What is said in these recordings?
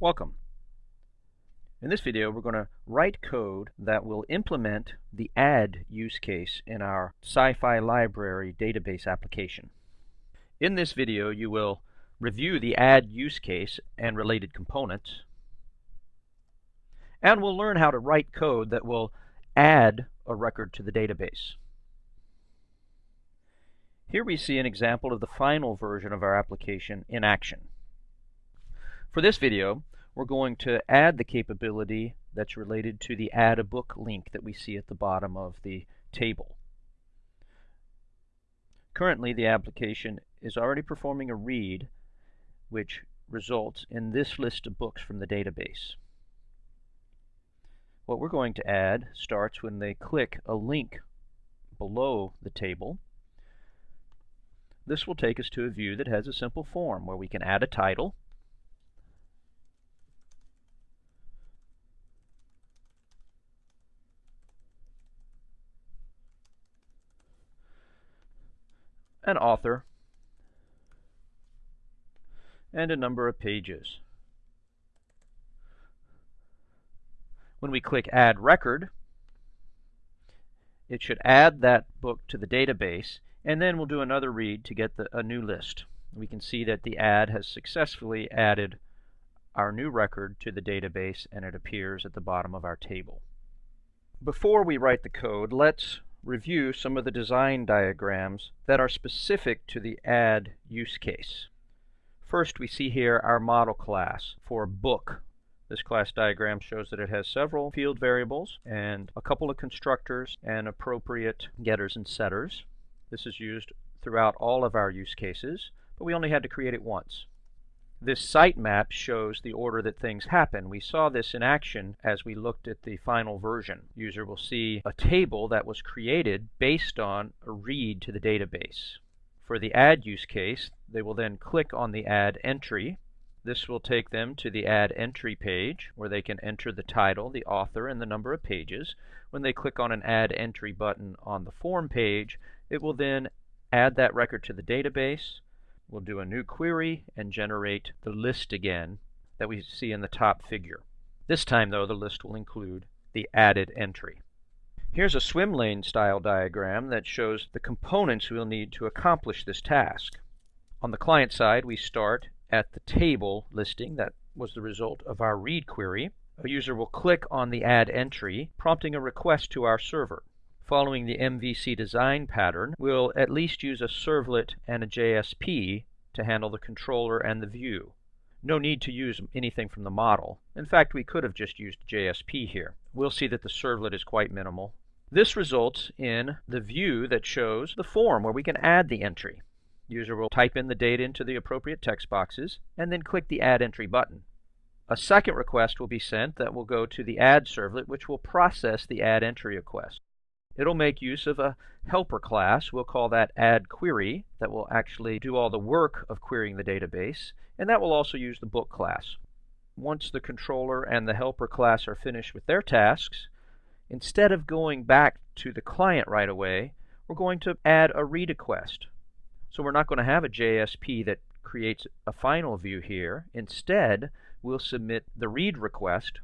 Welcome. In this video we're going to write code that will implement the add use case in our Sci-Fi Library database application. In this video you will review the add use case and related components and we'll learn how to write code that will add a record to the database. Here we see an example of the final version of our application in action. For this video, we're going to add the capability that's related to the add a book link that we see at the bottom of the table. Currently, the application is already performing a read which results in this list of books from the database. What we're going to add starts when they click a link below the table. This will take us to a view that has a simple form where we can add a title an author, and a number of pages. When we click Add Record, it should add that book to the database, and then we'll do another read to get the, a new list. We can see that the add has successfully added our new record to the database, and it appears at the bottom of our table. Before we write the code, let's review some of the design diagrams that are specific to the add use case. First, we see here our model class for book. This class diagram shows that it has several field variables and a couple of constructors and appropriate getters and setters. This is used throughout all of our use cases, but we only had to create it once. This sitemap shows the order that things happen. We saw this in action as we looked at the final version. User will see a table that was created based on a read to the database. For the add use case, they will then click on the add entry. This will take them to the add entry page where they can enter the title, the author, and the number of pages. When they click on an add entry button on the form page, it will then add that record to the database We'll do a new query and generate the list again that we see in the top figure. This time, though, the list will include the added entry. Here's a swim lane style diagram that shows the components we'll need to accomplish this task. On the client side, we start at the table listing that was the result of our read query. A user will click on the add entry, prompting a request to our server following the MVC design pattern, we'll at least use a servlet and a JSP to handle the controller and the view. No need to use anything from the model. In fact, we could have just used JSP here. We'll see that the servlet is quite minimal. This results in the view that shows the form where we can add the entry. User will type in the data into the appropriate text boxes and then click the Add Entry button. A second request will be sent that will go to the Add servlet, which will process the Add Entry request. It'll make use of a helper class. We'll call that add query that will actually do all the work of querying the database. And that will also use the book class. Once the controller and the helper class are finished with their tasks, instead of going back to the client right away, we're going to add a read request. So we're not going to have a JSP that creates a final view here. Instead, we'll submit the read request,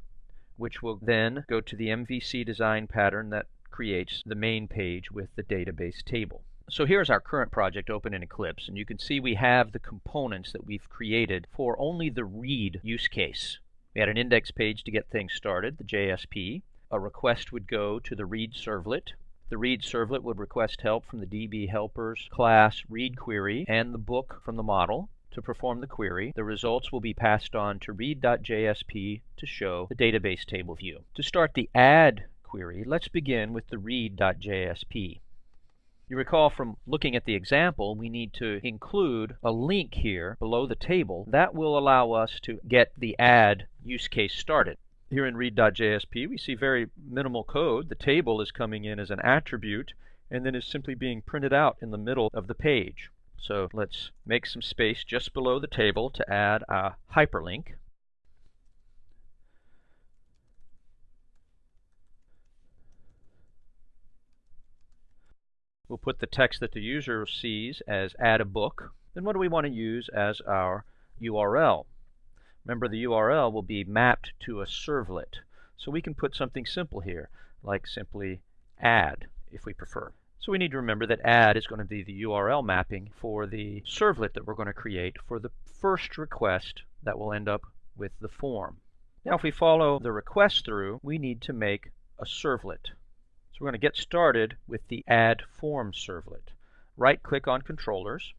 which will then go to the MVC design pattern that creates the main page with the database table. So here's our current project open in Eclipse, and you can see we have the components that we've created for only the read use case. We had an index page to get things started, the JSP. A request would go to the read servlet. The read servlet would request help from the DB helpers class read query and the book from the model to perform the query. The results will be passed on to read.jsp to show the database table view. To start the add query, let's begin with the read.jsp. You recall from looking at the example, we need to include a link here below the table that will allow us to get the add use case started. Here in read.jsp, we see very minimal code. The table is coming in as an attribute and then is simply being printed out in the middle of the page. So let's make some space just below the table to add a hyperlink. We'll put the text that the user sees as add a book. Then what do we want to use as our URL? Remember the URL will be mapped to a servlet. So we can put something simple here, like simply add if we prefer. So we need to remember that add is going to be the URL mapping for the servlet that we're going to create for the first request that will end up with the form. Now if we follow the request through, we need to make a servlet. We're going to get started with the add form servlet. Right click on controllers,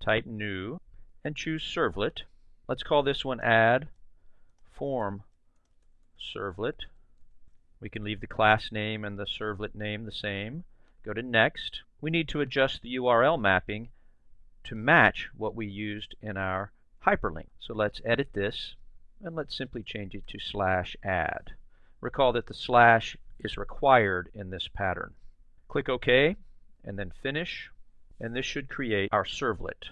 type new, and choose servlet. Let's call this one add form servlet. We can leave the class name and the servlet name the same. Go to next. We need to adjust the URL mapping to match what we used in our hyperlink. So let's edit this and let's simply change it to slash add. Recall that the slash is required in this pattern. Click OK and then finish and this should create our servlet.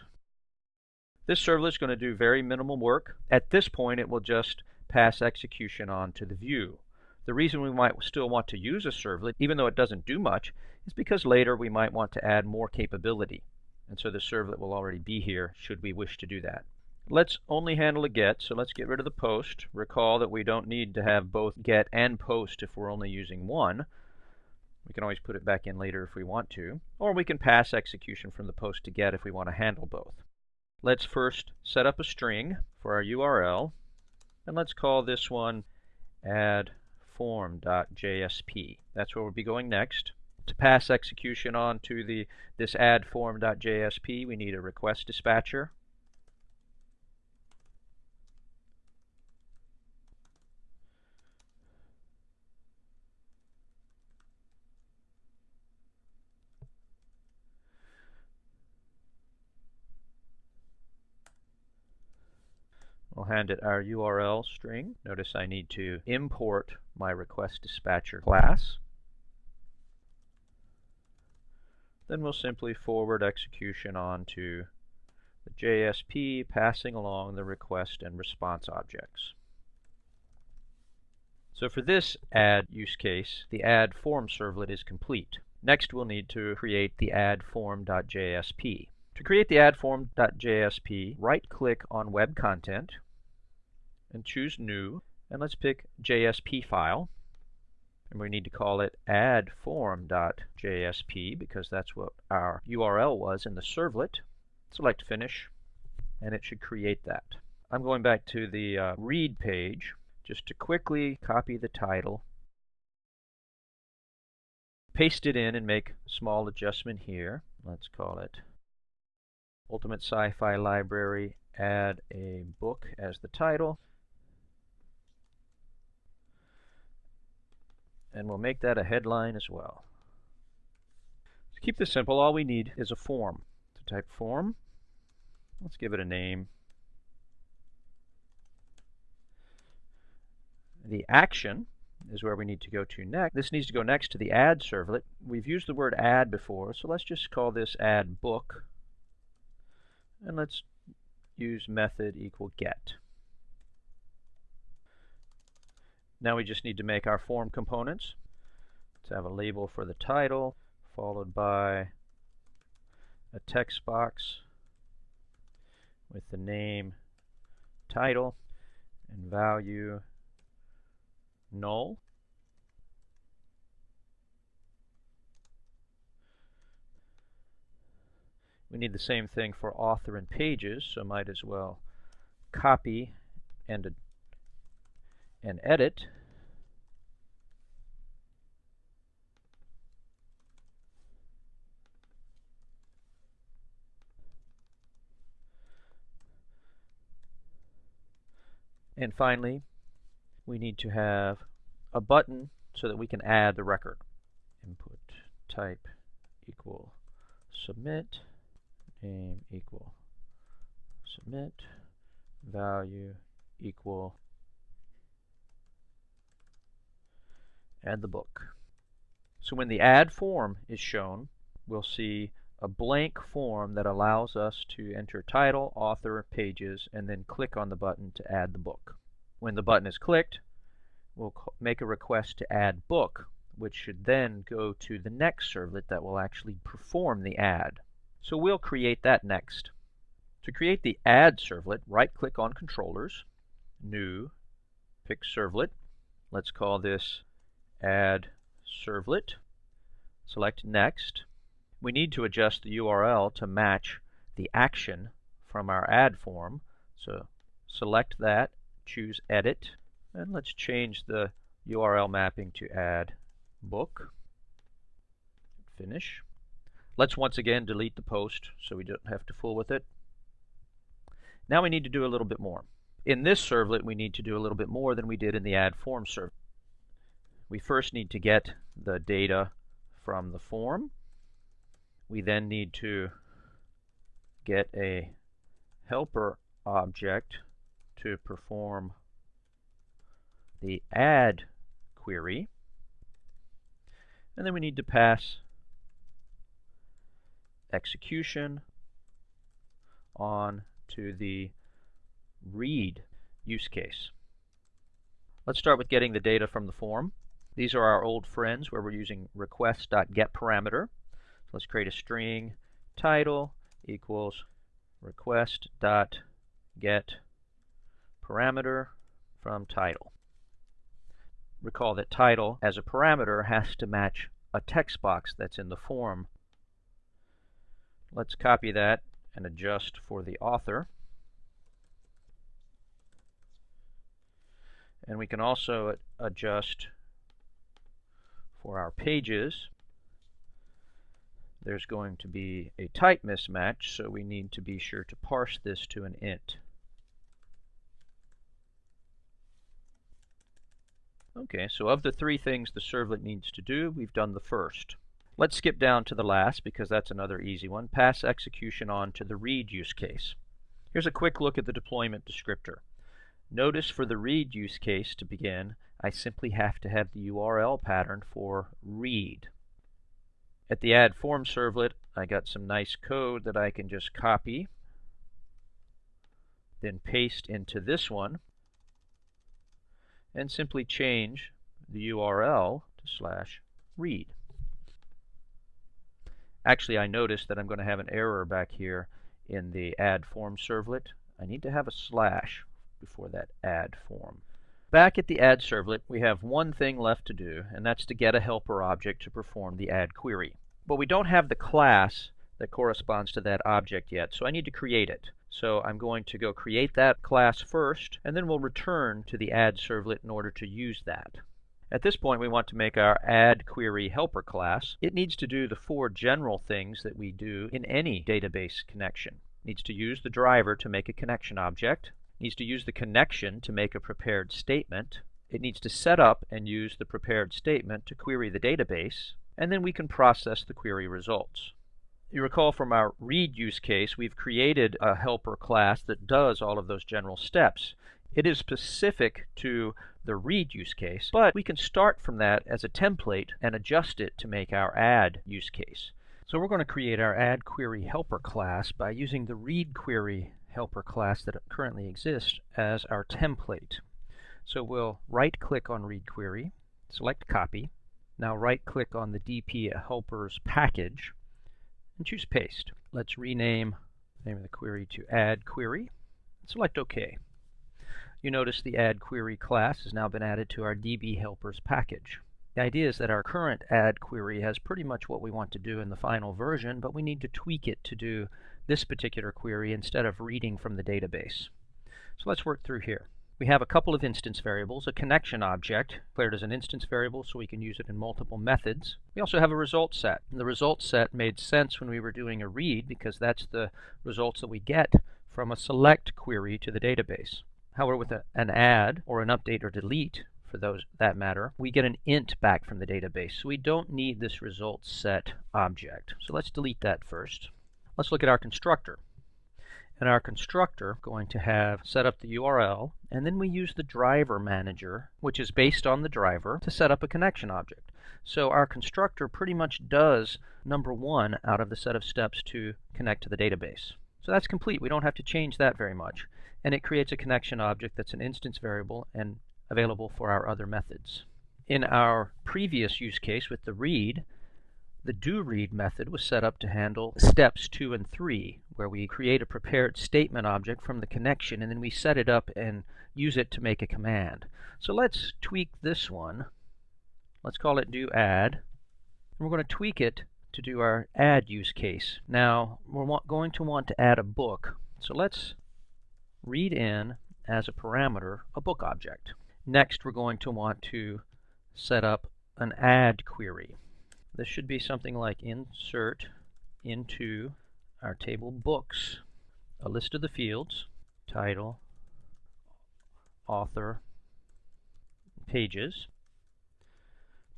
This servlet is going to do very minimal work. At this point it will just pass execution on to the view. The reason we might still want to use a servlet, even though it doesn't do much, is because later we might want to add more capability. And so the servlet will already be here should we wish to do that. Let's only handle a get, so let's get rid of the post. Recall that we don't need to have both get and post if we're only using one. We can always put it back in later if we want to. Or we can pass execution from the post to get if we want to handle both. Let's first set up a string for our URL. And let's call this one add form.jsp. That's where we'll be going next. To pass execution on to the this add form.jsp, we need a request dispatcher. We'll hand it our URL string. Notice I need to import my request dispatcher class. Then we'll simply forward execution on to the JSP passing along the request and response objects. So for this add use case, the add form servlet is complete. Next we'll need to create the add form.jsp. To create the addform.jsp, right-click on Web Content and choose New, and let's pick JSP file. And we need to call it addform.jsp because that's what our URL was in the servlet. Select Finish, and it should create that. I'm going back to the uh, read page just to quickly copy the title, paste it in and make small adjustment here. Let's call it Ultimate Sci-Fi Library, add a book as the title. And we'll make that a headline as well. To keep this simple, all we need is a form. To type form, let's give it a name. The action is where we need to go to next. This needs to go next to the add servlet. We've used the word add before, so let's just call this add book and let's use method equal get. Now we just need to make our form components. Let's have a label for the title, followed by a text box with the name, title, and value null. We need the same thing for author and pages, so might as well copy and, and edit. And finally, we need to have a button so that we can add the record. Input type equal submit name equal submit value equal add the book. So when the add form is shown, we'll see a blank form that allows us to enter title, author, pages, and then click on the button to add the book. When the button is clicked, we'll make a request to add book, which should then go to the next servlet that will actually perform the add. So we'll create that next. To create the add servlet, right-click on Controllers, New, pick Servlet. Let's call this Add Servlet. Select Next. We need to adjust the URL to match the action from our add form. So select that, choose Edit, and let's change the URL mapping to add book. Finish. Let's once again delete the post so we don't have to fool with it. Now we need to do a little bit more. In this servlet, we need to do a little bit more than we did in the add form servlet. We first need to get the data from the form. We then need to get a helper object to perform the add query. And then we need to pass execution on to the read use case. Let's start with getting the data from the form. These are our old friends where we're using request.getParameter. So let's create a string title equals request.getParameter from title. Recall that title as a parameter has to match a text box that's in the form. Let's copy that and adjust for the author. And we can also adjust for our pages. There's going to be a type mismatch, so we need to be sure to parse this to an int. Okay, so of the three things the servlet needs to do, we've done the first. Let's skip down to the last because that's another easy one. Pass execution on to the read use case. Here's a quick look at the deployment descriptor. Notice for the read use case to begin, I simply have to have the URL pattern for read. At the add form servlet, I got some nice code that I can just copy, then paste into this one, and simply change the URL to slash read. Actually, I noticed that I'm going to have an error back here in the add form servlet. I need to have a slash before that add form. Back at the add servlet, we have one thing left to do, and that's to get a helper object to perform the add query. But we don't have the class that corresponds to that object yet, so I need to create it. So I'm going to go create that class first, and then we'll return to the add servlet in order to use that. At this point, we want to make our add query helper class. It needs to do the four general things that we do in any database connection. It needs to use the driver to make a connection object. Needs to use the connection to make a prepared statement. It needs to set up and use the prepared statement to query the database. And then we can process the query results. You recall from our read use case, we've created a helper class that does all of those general steps. It is specific to the read use case, but we can start from that as a template and adjust it to make our add use case. So we're going to create our add query helper class by using the read query helper class that currently exists as our template. So we'll right click on read query, select copy. Now right click on the DB helpers package and choose paste. Let's rename the name of the query to add query. Select OK. You notice the add query class has now been added to our DB helpers package. The idea is that our current add query has pretty much what we want to do in the final version, but we need to tweak it to do this particular query instead of reading from the database. So let's work through here. We have a couple of instance variables, a connection object declared as an instance variable so we can use it in multiple methods. We also have a result set. And the result set made sense when we were doing a read because that's the results that we get from a select query to the database. However, with a, an add or an update or delete, for those that matter, we get an int back from the database. So we don't need this result set object. So let's delete that first. Let's look at our constructor and our constructor going to have set up the URL and then we use the driver manager which is based on the driver to set up a connection object. So our constructor pretty much does number one out of the set of steps to connect to the database. So that's complete. We don't have to change that very much. And it creates a connection object that's an instance variable and available for our other methods. In our previous use case with the read, the do read method was set up to handle steps 2 and 3, where we create a prepared statement object from the connection and then we set it up and use it to make a command. So let's tweak this one. Let's call it do add. And we're going to tweak it to do our add use case. Now we're going to want to add a book. So let's read in as a parameter a book object. Next we're going to want to set up an add query. This should be something like insert into our table books a list of the fields, title, author, pages,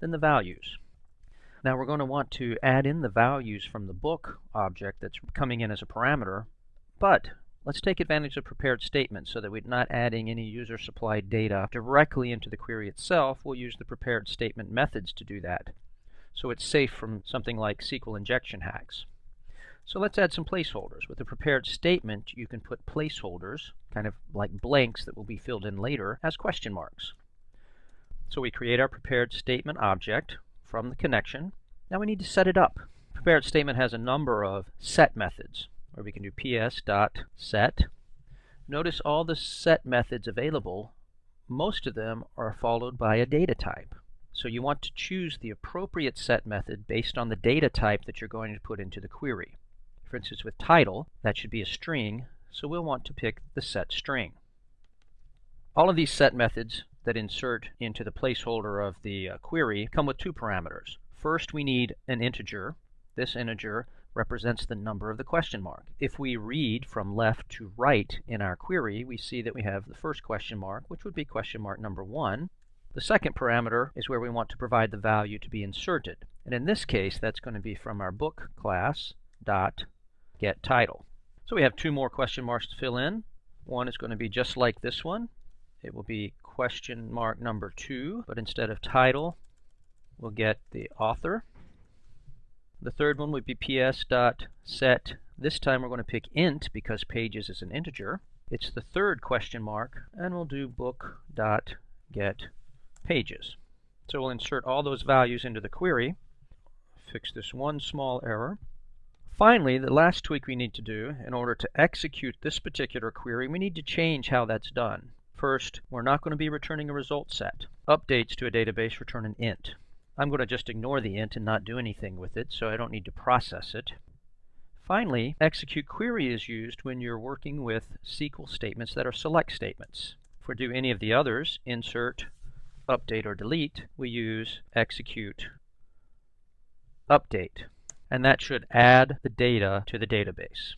then the values. Now we're going to want to add in the values from the book object that's coming in as a parameter, but let's take advantage of prepared statements so that we're not adding any user supplied data directly into the query itself. We'll use the prepared statement methods to do that. So it's safe from something like SQL injection hacks. So let's add some placeholders. With a prepared statement, you can put placeholders, kind of like blanks that will be filled in later, as question marks. So we create our prepared statement object from the connection. Now we need to set it up. Prepared statement has a number of set methods, where we can do ps.set. Notice all the set methods available, most of them are followed by a data type. So you want to choose the appropriate set method based on the data type that you're going to put into the query. For instance, with title, that should be a string, so we'll want to pick the set string. All of these set methods that insert into the placeholder of the uh, query come with two parameters. First, we need an integer. This integer represents the number of the question mark. If we read from left to right in our query, we see that we have the first question mark, which would be question mark number 1. The second parameter is where we want to provide the value to be inserted. And in this case, that's going to be from our book class dot get title. So we have two more question marks to fill in. One is going to be just like this one. It will be question mark number two, but instead of title, we'll get the author. The third one would be ps.set. This time we're going to pick int because pages is an integer. It's the third question mark, and we'll do book dot book.get pages. So we'll insert all those values into the query. Fix this one small error. Finally, the last tweak we need to do, in order to execute this particular query, we need to change how that's done. First, we're not going to be returning a result set. Updates to a database return an int. I'm going to just ignore the int and not do anything with it, so I don't need to process it. Finally, execute query is used when you're working with SQL statements that are select statements. If we do any of the others, insert, update, or delete, we use execute update and that should add the data to the database.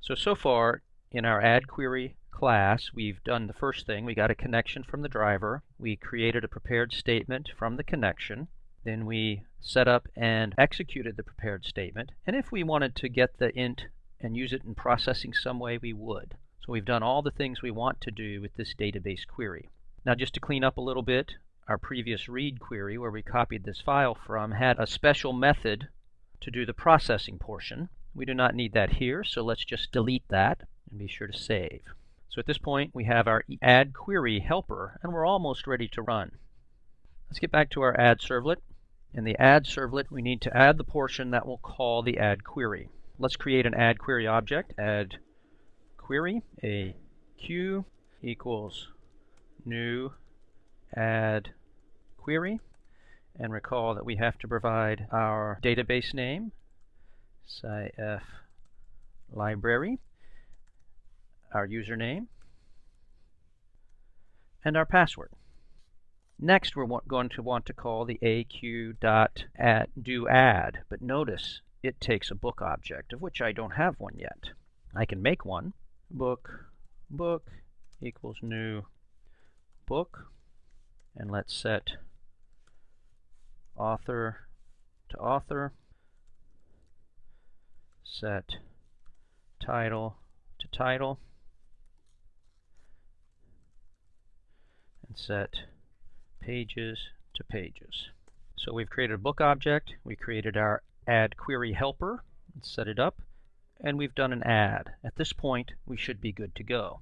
So, so far in our add query class, we've done the first thing. We got a connection from the driver. We created a prepared statement from the connection. Then we set up and executed the prepared statement. And if we wanted to get the int and use it in processing some way, we would. So we've done all the things we want to do with this database query. Now just to clean up a little bit, our previous read query where we copied this file from had a special method to do the processing portion. We do not need that here, so let's just delete that and be sure to save. So at this point, we have our add query helper, and we're almost ready to run. Let's get back to our add servlet. In the add servlet, we need to add the portion that will call the add query. Let's create an add query object. Add query, a q equals new add query and recall that we have to provide our database name, SciF library, our username, and our password. Next, we're going to want to call the aq.doAdd, but notice it takes a book object, of which I don't have one yet. I can make one. Book, book equals new book, and let's set author to author, set title to title, and set pages to pages. So we've created a book object, we created our add query helper, set it up, and we've done an add. At this point, we should be good to go.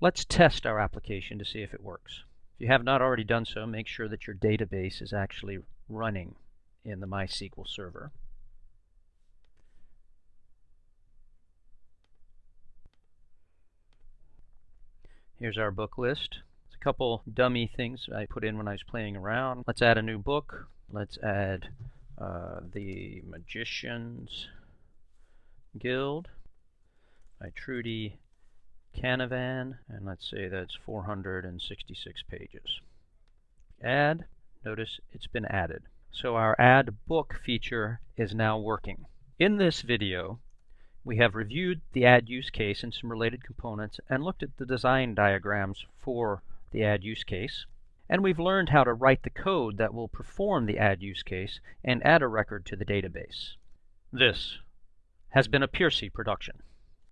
Let's test our application to see if it works you have not already done so, make sure that your database is actually running in the MySQL server. Here's our book list. It's a couple dummy things I put in when I was playing around. Let's add a new book. Let's add uh, the Magicians Guild by Trudi Canavan, and let's say that's 466 pages. Add, notice it's been added. So our add book feature is now working. In this video, we have reviewed the add use case and some related components and looked at the design diagrams for the add use case. And we've learned how to write the code that will perform the add use case and add a record to the database. This has been a Piercy production.